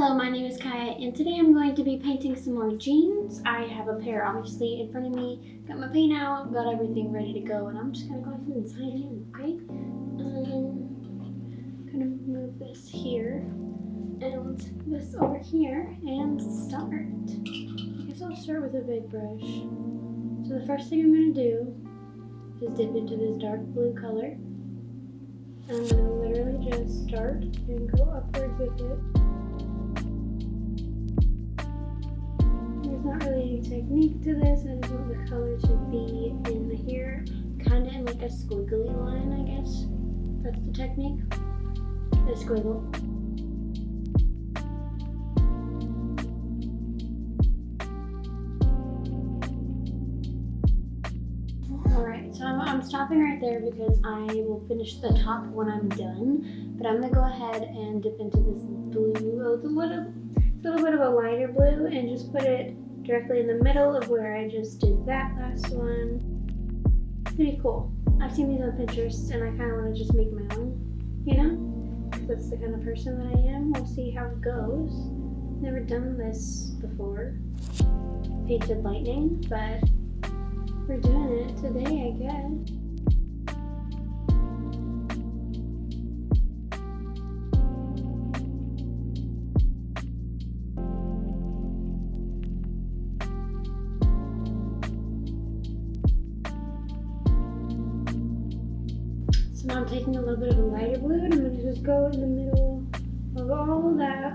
Hello, my name is Kaya and today I'm going to be painting some more jeans. I have a pair obviously in front of me, got my paint out, got everything ready to go and I'm just gonna go ahead and sign in, okay? Um, gonna move this here and this over here and start. I guess I'll start with a big brush. So the first thing I'm gonna do is dip into this dark blue color. I'm gonna literally just start and go upwards with it. Technique to this. I just want the color to be in here, kind of in like a squiggly line, I guess. That's the technique. A squiggle. So I'm, stopping right there because I will finish the top when I'm done. But I'm to go ahead and dip into this blue, a little, a little bit of a lighter blue, and just put it directly in the middle of where I just did that last one. It's Pretty cool. I've seen these on Pinterest and I kind of want to just make my own, you know? That's the kind of person that I am. We'll see how it goes. Never done this before. Painted lightning, but we're doing it today, I guess. So now I'm taking a little bit of a lighter blue and I'm going to just go in the middle of all of that.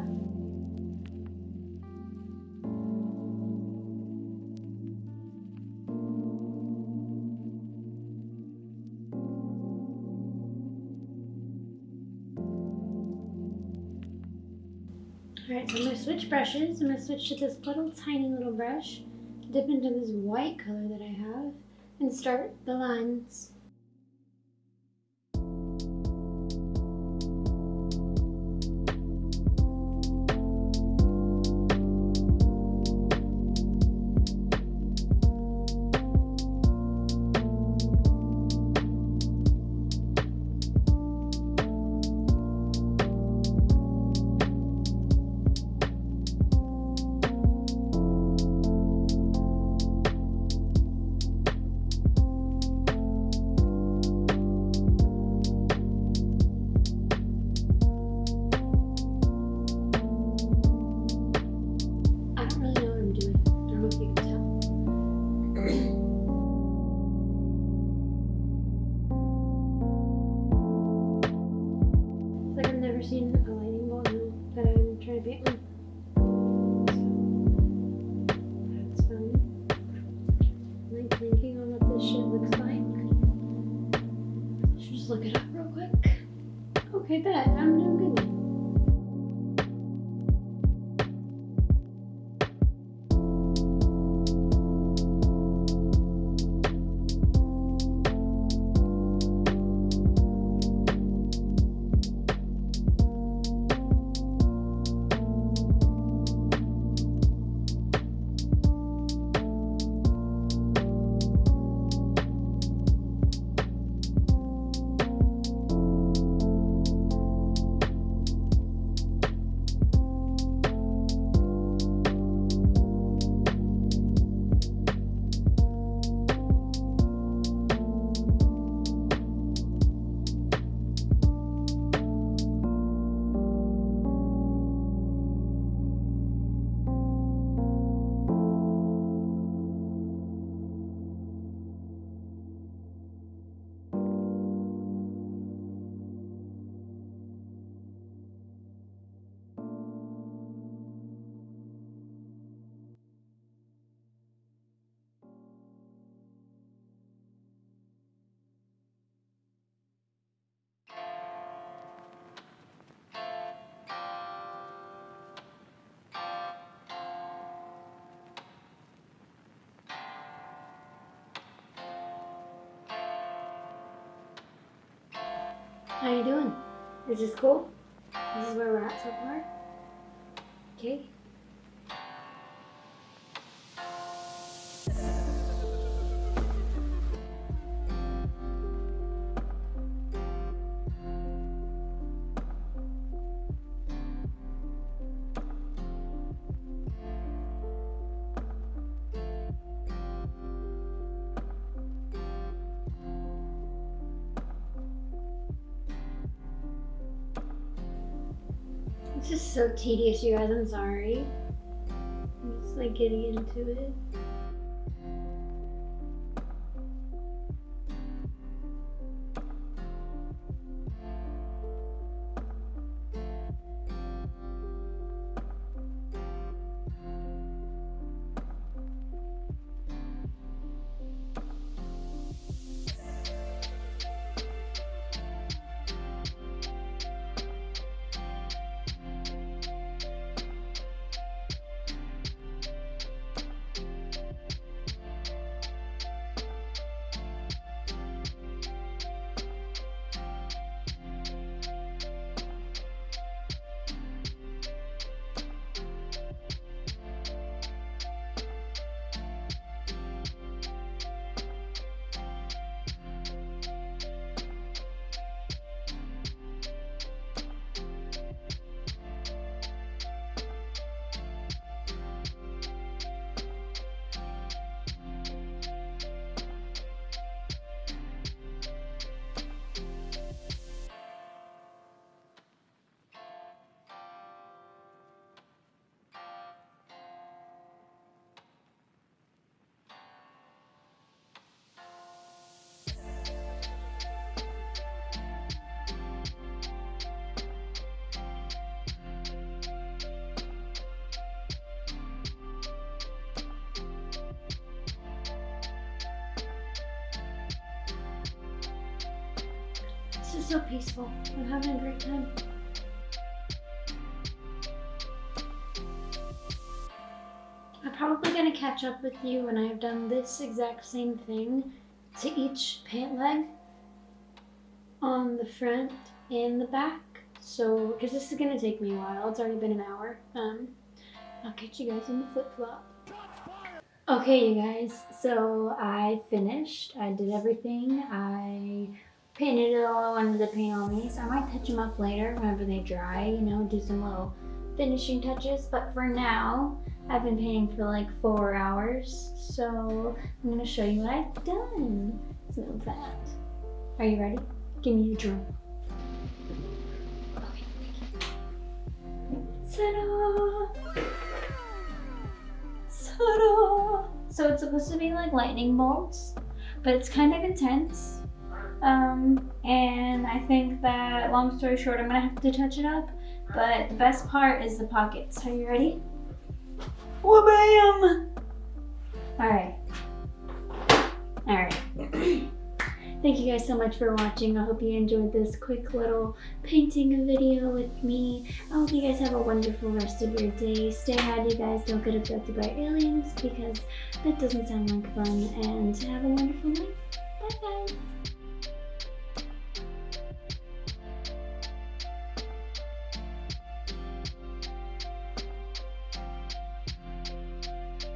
Alright, so I'm going to switch brushes. I'm going to switch to this little tiny little brush, dip into this white color that I have, and start the lines. Seen a lightning bolt that I'm trying to paint with. That's fun. I'm like thinking on what this shit looks like. Should just look it up real quick. Okay, bet. I'm doing good How you doing? Is this cool? This is where we're at so far? Okay. This is so tedious, you guys. I'm sorry. I'm just like getting into it. This is so peaceful. I'm having a great time. I'm probably gonna catch up with you when I have done this exact same thing to each pant leg on the front and the back. So, because this is gonna take me a while. It's already been an hour. Um, I'll catch you guys in the flip flop. Okay, you guys. So I finished. I did everything. I painted it all wanted to paint on me. So I might touch them up later whenever they dry. You know, do some little finishing touches. But for now, I've been painting for like four hours. So I'm gonna show you what I've done. Move that. Are you ready? Give me a drum. Okay. Ta-da! Ta-da! So it's supposed to be like lightning bolts, but it's kind of intense. Um, and I think that, long story short, I'm gonna have to touch it up. But the best part is the pockets. Are you ready? Wha-bam! Alright. Alright. Thank you guys so much for watching. I hope you enjoyed this quick little painting video with me. I hope you guys have a wonderful rest of your day. Stay high, guys. Don't get abducted by aliens because that doesn't sound like fun. And have a wonderful night. Bye, guys.